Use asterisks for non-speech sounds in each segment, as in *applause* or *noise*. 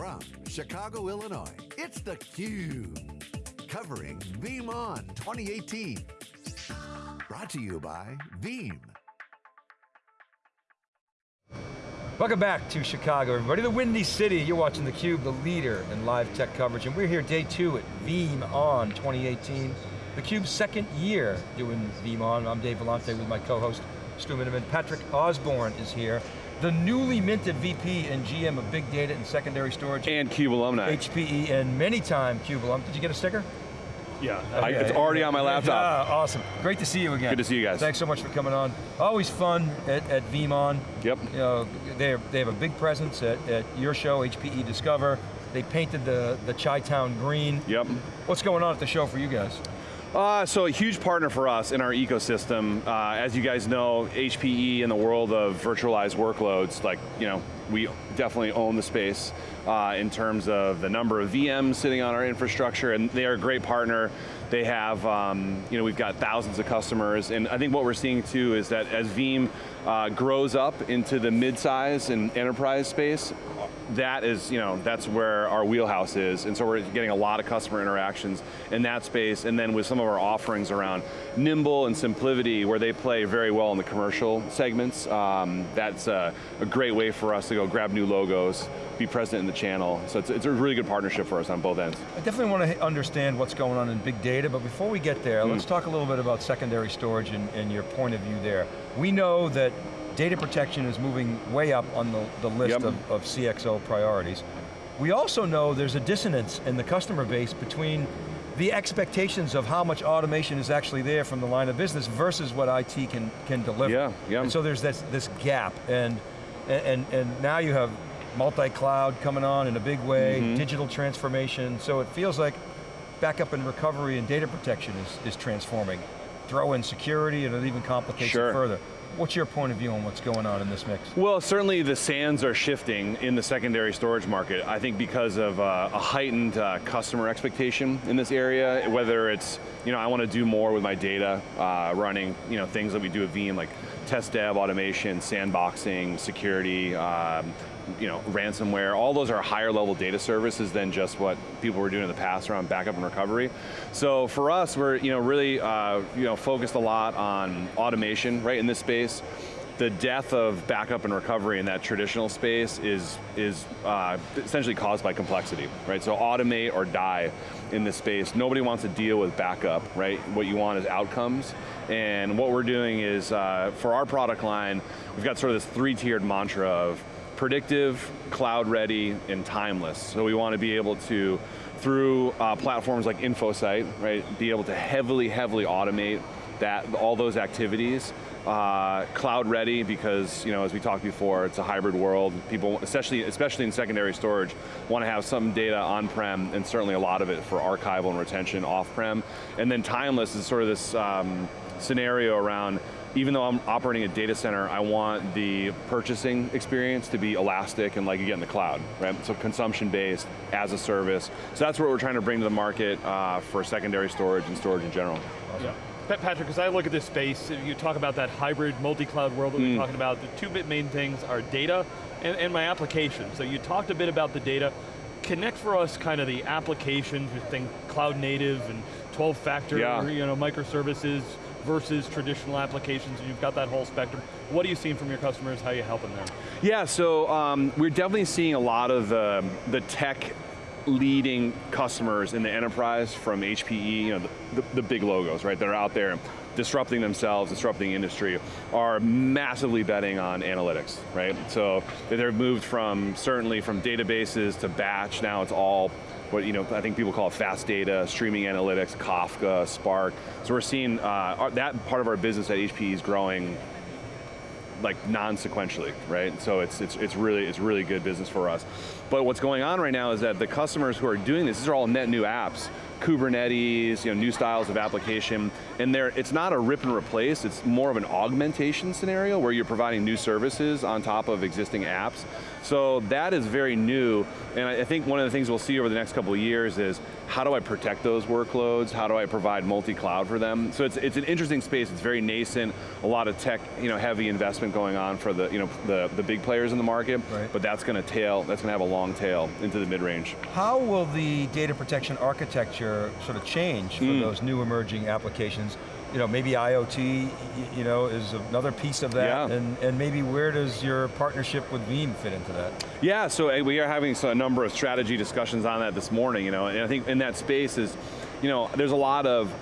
From Chicago, Illinois, it's theCUBE. Covering VeeamON 2018. Brought to you by Veeam. Welcome back to Chicago, everybody. The Windy City, you're watching theCUBE, the leader in live tech coverage, and we're here day two at VeeamON 2018. theCUBE's second year doing VeeamON. I'm Dave Vellante with my co-host, Stu Miniman. Patrick Osborne is here the newly minted VP and GM of Big Data and Secondary Storage. And CUBE alumni. HPE and many time CUBE alum. Did you get a sticker? Yeah. I, it's already on my *laughs* laptop. Yeah, awesome. Great to see you again. Good to see you guys. Thanks so much for coming on. Always fun at, at VeeamON. Yep. You know, they, they have a big presence at, at your show, HPE Discover. They painted the, the Chi-Town green. Yep. What's going on at the show for you guys? Uh, so a huge partner for us in our ecosystem. Uh, as you guys know, HPE in the world of virtualized workloads, like, you know, we definitely own the space uh, in terms of the number of VMs sitting on our infrastructure, and they are a great partner. They have, um, you know, we've got thousands of customers, and I think what we're seeing too is that as Veeam uh, grows up into the mid-size and enterprise space, that is, you know, that's where our wheelhouse is, and so we're getting a lot of customer interactions in that space, and then with some of our offerings around Nimble and SimpliVity, where they play very well in the commercial segments, um, that's a, a, great way for us to go grab new logos, be present in the channel, so it's, it's a really good partnership for us on both ends. I definitely want to understand what's going on in big data, but before we get there, mm. let's talk a little bit about secondary storage and, and your point of view there. We know that data protection is moving way up on the, the list yep. of, of CXO priorities. We also know there's a dissonance in the customer base between the expectations of how much automation is actually there from the line of business versus what IT can, can deliver. Yeah, yeah. And so there's this, this gap, and, and, and now you have multi-cloud coming on in a big way, mm -hmm. digital transformation, so it feels like backup and recovery and data protection is, is transforming. Throw in security and it even complicates sure. it further. What's your point of view on what's going on in this mix? Well, certainly the sands are shifting in the secondary storage market. I think because of uh, a heightened uh, customer expectation in this area, whether it's, you know, I want to do more with my data, uh, running, you know, things that we do at Veeam, like test dev, automation, sandboxing, security, um, you know, ransomware, all those are higher level data services than just what people were doing in the past around backup and recovery. So for us, we're you know, really uh, you know, focused a lot on automation right in this space. The death of backup and recovery in that traditional space is, is uh, essentially caused by complexity, right? So automate or die in this space. Nobody wants to deal with backup, right? What you want is outcomes. And what we're doing is, uh, for our product line, we've got sort of this three-tiered mantra of predictive, cloud ready, and timeless. So we want to be able to, through uh, platforms like InfoSight, right, be able to heavily, heavily automate that, all those activities. Uh, cloud ready because, you know, as we talked before, it's a hybrid world. People, especially, especially in secondary storage, want to have some data on-prem and certainly a lot of it for archival and retention off-prem. And then timeless is sort of this um, scenario around even though I'm operating a data center, I want the purchasing experience to be elastic and like you get in the cloud, right? So consumption-based, as a service. So that's what we're trying to bring to the market uh, for secondary storage and storage in general. Awesome. Yeah. Patrick, as I look at this space, you talk about that hybrid multi-cloud world that mm. we're talking about, the two bit main things are data and, and my application. So you talked a bit about the data. Connect for us kind of the applications, you think cloud native and 12 factor, yeah. you know, microservices, versus traditional applications, you've got that whole spectrum. What are you seeing from your customers? How are you helping them? Yeah, so um, we're definitely seeing a lot of the, the tech leading customers in the enterprise from HPE, you know, the, the, the big logos, right, that are out there disrupting themselves, disrupting industry, are massively betting on analytics, right? So they've moved from, certainly from databases to batch, now it's all what you know, I think people call it fast data, streaming analytics, Kafka, Spark. So we're seeing uh, that part of our business at HPE is growing like non-sequentially, right? So it's, it's, it's, really, it's really good business for us. But what's going on right now is that the customers who are doing this, these are all net new apps, Kubernetes, you know, new styles of application, and there, it's not a rip and replace, it's more of an augmentation scenario where you're providing new services on top of existing apps. So that is very new, and I think one of the things we'll see over the next couple of years is how do I protect those workloads? How do I provide multi-cloud for them? So it's, it's an interesting space, it's very nascent, a lot of tech, you know, heavy investment going on for the, you know, the, the big players in the market, right. but that's going to tail, that's going to have a long tail into the mid-range. How will the data protection architecture sort of change for mm. those new emerging applications? you know, maybe IoT, you know, is another piece of that, yeah. and, and maybe where does your partnership with Veeam fit into that? Yeah, so we are having a number of strategy discussions on that this morning, you know, and I think in that space is, you know, there's a lot of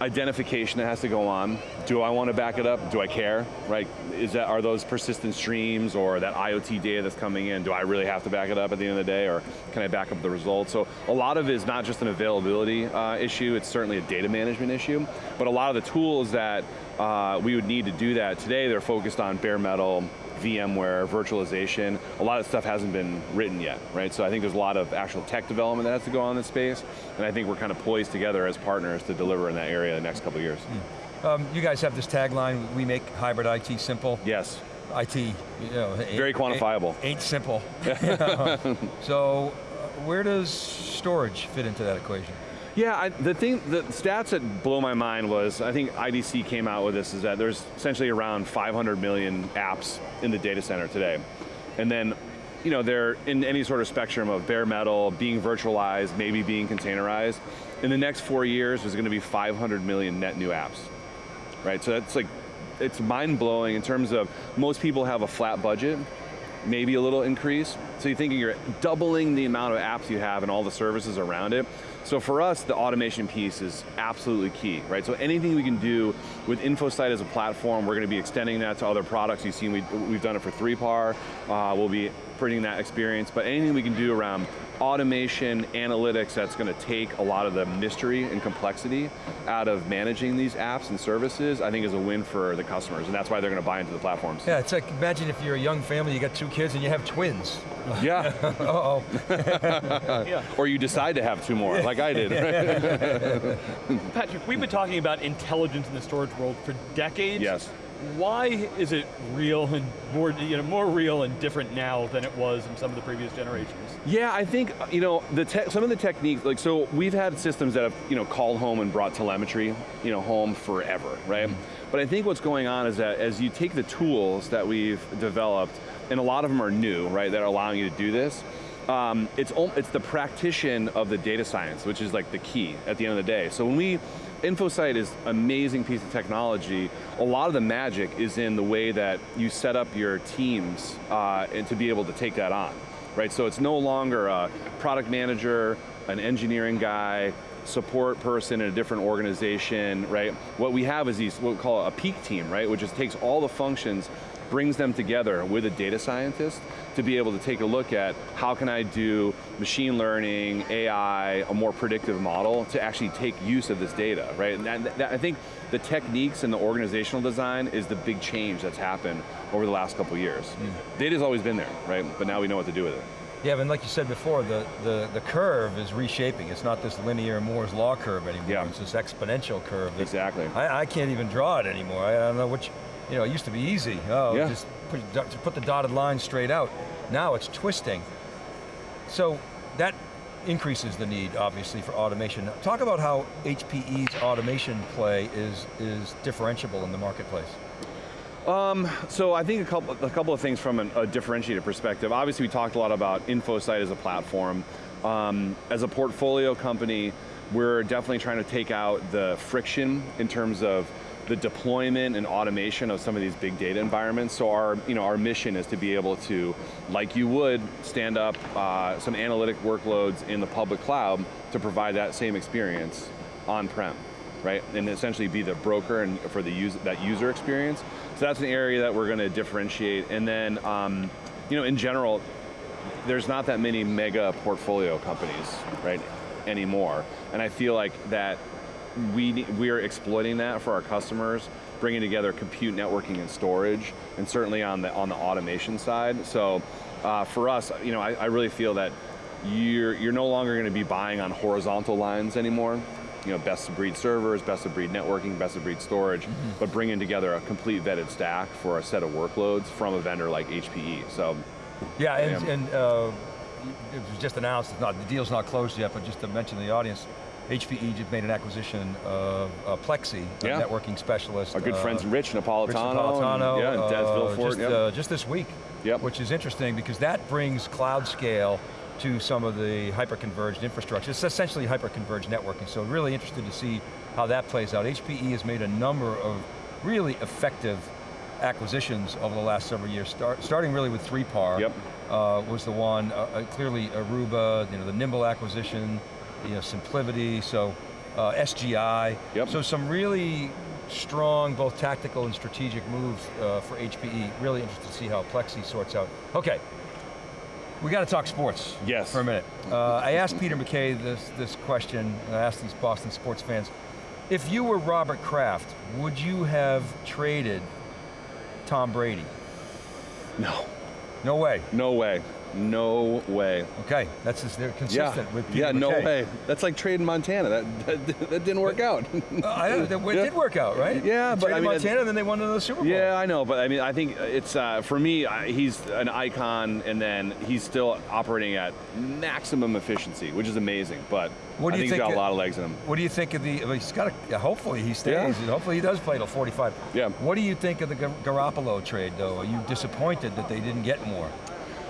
identification that has to go on. Do I want to back it up? Do I care? Right? Is that are those persistent streams or that IoT data that's coming in? Do I really have to back it up at the end of the day, or can I back up the results? So a lot of it is not just an availability uh, issue. It's certainly a data management issue. But a lot of the tools that uh, we would need to do that today, they're focused on bare metal, VMware, virtualization, a lot of stuff hasn't been written yet, right? So I think there's a lot of actual tech development that has to go on in this space, and I think we're kind of poised together as partners to deliver in that area in the next couple of years. Mm. Um, you guys have this tagline, we make hybrid IT simple. Yes. IT, you know, very quantifiable. Ain't, ain't simple. *laughs* *laughs* so, uh, where does storage fit into that equation? Yeah, I, the thing, the stats that blow my mind was, I think IDC came out with this, is that there's essentially around 500 million apps in the data center today. And then, you know, they're in any sort of spectrum of bare metal, being virtualized, maybe being containerized. In the next four years, there's going to be 500 million net new apps, right? So that's like, it's mind blowing in terms of most people have a flat budget, maybe a little increase. So you're thinking you're doubling the amount of apps you have and all the services around it. So for us, the automation piece is absolutely key, right? So anything we can do with InfoSight as a platform, we're going to be extending that to other products. You've seen we, have done it for 3PAR, uh, we'll be bringing that experience, but anything we can do around automation, analytics that's going to take a lot of the mystery and complexity out of managing these apps and services, I think is a win for the customers, and that's why they're going to buy into the platforms. Yeah, it's like, imagine if you're a young family, you got two kids and you have twins. *laughs* Yeah. *laughs* Uh-oh. *laughs* yeah. Or you decide to have two more, like I did. Patrick, we've been talking about intelligence in the storage world for decades. Yes why is it real and more, you know, more real and different now than it was in some of the previous generations? Yeah, I think, you know, the some of the techniques, like so we've had systems that have, you know, called home and brought telemetry, you know, home forever, right? Mm -hmm. But I think what's going on is that as you take the tools that we've developed, and a lot of them are new, right, that are allowing you to do this, um, it's, it's the practitioner of the data science, which is like the key at the end of the day. So when we InfoSight is amazing piece of technology. A lot of the magic is in the way that you set up your teams uh, and to be able to take that on, right? So it's no longer a product manager, an engineering guy, support person in a different organization, right? What we have is these, what we call a peak team, right? Which just takes all the functions brings them together with a data scientist to be able to take a look at how can I do machine learning, AI, a more predictive model to actually take use of this data, right? And that, that, I think the techniques and the organizational design is the big change that's happened over the last couple years. Mm. Data's always been there, right? But now we know what to do with it. Yeah, and like you said before, the, the, the curve is reshaping. It's not this linear Moore's law curve anymore. Yeah. It's this exponential curve. exactly. I, I, can't even draw it anymore. I don't know which, you know, it used to be easy. Oh, yeah. just put, put the dotted line straight out. Now it's twisting. So that increases the need, obviously, for automation. Talk about how HPE's automation play is, is differentiable in the marketplace. Um, so I think a couple, a couple of things from an, a differentiated perspective. Obviously we talked a lot about InfoSight as a platform. Um, as a portfolio company, we're definitely trying to take out the friction in terms of the deployment and automation of some of these big data environments. So our, you know, our mission is to be able to, like you would, stand up uh, some analytic workloads in the public cloud to provide that same experience on-prem, right? And essentially be the broker and for the use, that user experience. So that's an area that we're going to differentiate. And then, um, you know, in general, there's not that many mega portfolio companies, right, anymore. And I feel like that we, we are exploiting that for our customers, bringing together compute, networking, and storage, and certainly on the, on the automation side. So uh, for us, you know, I, I really feel that you're, you're no longer going to be buying on horizontal lines anymore. You know, best of breed servers, best of breed networking, best of breed storage, Mm-hmm. but bringing together a complete vetted stack for a set of workloads from a vendor like HPE. So, Yeah, and, and uh, it was just announced, it's not, the deal's not closed yet, but just to mention to the audience, HPE just made an acquisition of uh, Plexxi, Yeah. a networking specialist. our good uh, friends Rich Napolitano, Rich and- Napolitano, yeah, and Des uh, Villefort, just, yep. uh, just this week, Yep. which is interesting because that brings cloud scale to some of the hyper-converged infrastructure. It's essentially hyper-converged networking, so really interested to see how that plays out. HPE has made a number of really effective acquisitions over the last several years, start, starting really with 3PAR Yep. uh, was the one, uh, uh, clearly Aruba, you know, the Nimble acquisition, you know, Simplivity, so uh, SGI. Yep. So some really strong, both tactical and strategic moves uh, for HPE. Really interested to see how Plexxi sorts out. Okay, we got to talk sports Yes. for a minute. Uh, I asked Peter McKay this, this question, and I asked these Boston sports fans, if you were Robert Kraft, would you have traded Tom Brady? No, No way. no way, no way. Okay, that's just, they're Yeah, consistent with Peter yeah, no way. That's like trading Montana. That that, that didn't work out. Uh, I know, that- it Yeah. did work out, right? Yeah, They but I mean, Montana, then they won another Super Bowl. Yeah, I know, but I mean, I think it's uh, for me. I, he's an icon, and then he's still operating at maximum efficiency, which is amazing. But What do I think, think he's got a lot of legs in him. What do you think of the? Well, he's got. A, hopefully he stays. Yeah. Hopefully he does play till 45. Yeah. What do you think of the Gar- Garoppolo trade, though? Are you disappointed that they didn't get more,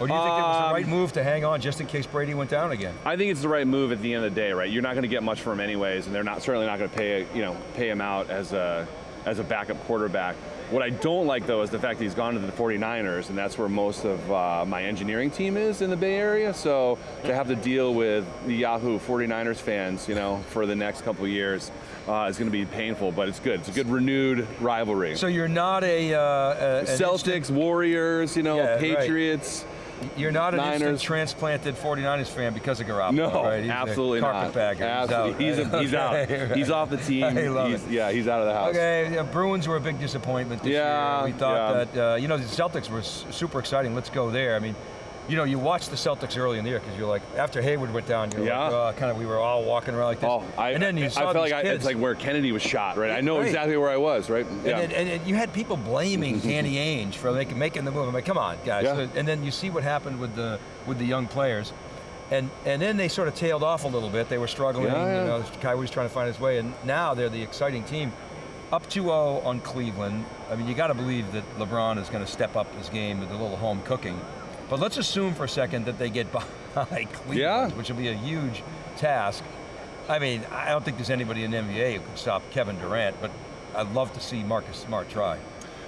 or do you think it was the Um, right move to hang on just in case Brady went down again? I think it's the right move at the end of the day, right? You're not going to get much for him anyways, and they're not certainly not going to pay you know pay him out as a as a backup quarterback. What I don't like though is the fact that he's gone to the 49ers, and that's where most of uh, my engineering team is in the Bay Area. So to have to deal with the Yahoo 49ers fans, you know, for the next couple of years, uh, is going to be painful. But it's good. It's a good renewed rivalry. So you're not a, uh, a Celtics, Warriors, you know, Yeah. Patriots. instant- you're not an instant Niners. transplanted 49ers fan because of Garoppolo, No, right? He's absolutely not. Absolutely. He's, He's out. a, *laughs* he's out. Okay, right. He's off the *laughs* team. He's- it. Yeah, he's out of the house. Okay, yeah, Bruins were a big disappointment this Yeah, year. We thought yeah. that, uh, you know, the Celtics were super exciting. Let's go there. I mean, you know, you watched the Celtics early in the year because you're like, after Hayward went down, you're Yeah. Uh, like, oh, kind of, we were all walking around like this. Oh, I, and then you I saw felt these like I, it's like where Kennedy was shot, right? I know Right. exactly where I was, right? Yeah. And, and, you had people blaming *laughs* Danny Ainge for making, making the move. I'm like, come on, guys. Yeah. And then you see what happened with the with the young players. And and then they sort of tailed off a little bit. They were struggling. Yeah, yeah. You know, Kyrie was trying to find his way. And now they're the exciting team. Up 2-0 on Cleveland. I mean, you got to believe that LeBron is going to step up his game with a little home cooking. But let's assume for a second that they get *laughs* by Cleveland, Yeah. which will be a huge task. I mean, I don't think there's anybody in the NBA who can stop Kevin Durant, but I'd love to see Marcus Smart try.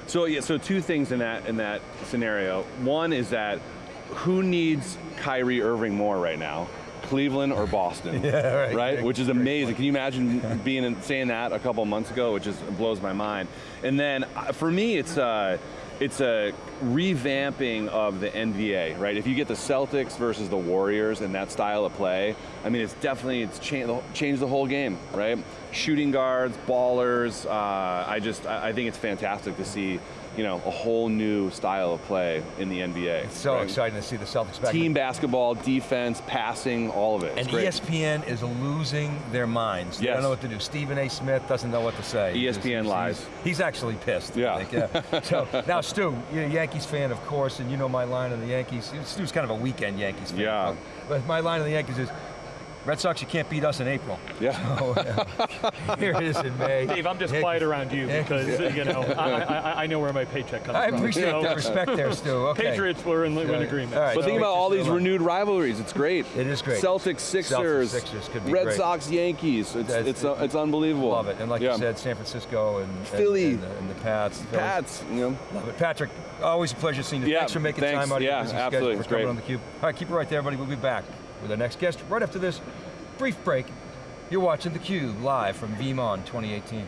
So yeah, so two things in that in that scenario. One is that who needs Kyrie Irving more right now? Cleveland or Boston? *laughs* Yeah, right. right? Which is amazing. Can you imagine *laughs* being in, saying that a couple months ago? Which just blows my mind. And then uh, for me, it's uh, it's a revamping of the NBA, right? If you get the Celtics versus the Warriors and that style of play, I mean, it's definitely it's changed changed the whole game, right? Shooting guards, ballers. Uh, I just I think it's fantastic to see, you know, a whole new style of play in the NBA. It's so right? exciting to see the Celtics back. Team basketball, defense, passing, all of it. It's and great. ESPN is losing their minds. They don't know what to do. Stephen A. Smith doesn't know what to say. ESPN He's- lies. He's, he's actually pissed. Yeah. yeah. *laughs* so now, Stu, you're a Yankees fan, of course, and you know my line on the Yankees. Stu's kind of a weekend Yankees fan. Yeah. But my line on the Yankees is, Red Sox, you can't beat us in April. Yeah. So, uh, *laughs* here it is in May. Dave, I'm just Yankees- quiet around you Yankees- because you know I, I, I know where my paycheck comes I from. I appreciate So, that respect there, Stu. *laughs* Okay. Patriots were in, in Yeah. agreement. All right. But So think about all these renewed rivalries. It's great. It is great. Celtics, Sixers, Sixers could be Red great. Sox, Yankees. It's That's- it's uh, it's unbelievable. Love it. And like yeah. you said, San Francisco and, and- Philly. and, the, and the Pats. the Pats. You know. Love it. Patrick, always a pleasure seeing you. Yeah, thanks for making thanks. time out of Yeah, your busy absolutely. schedule It's for coming great. on theCUBE. All right, keep it right there, everybody. We'll be back with our next guest right after this brief break. You're watching theCUBE live from VeeamON 2018.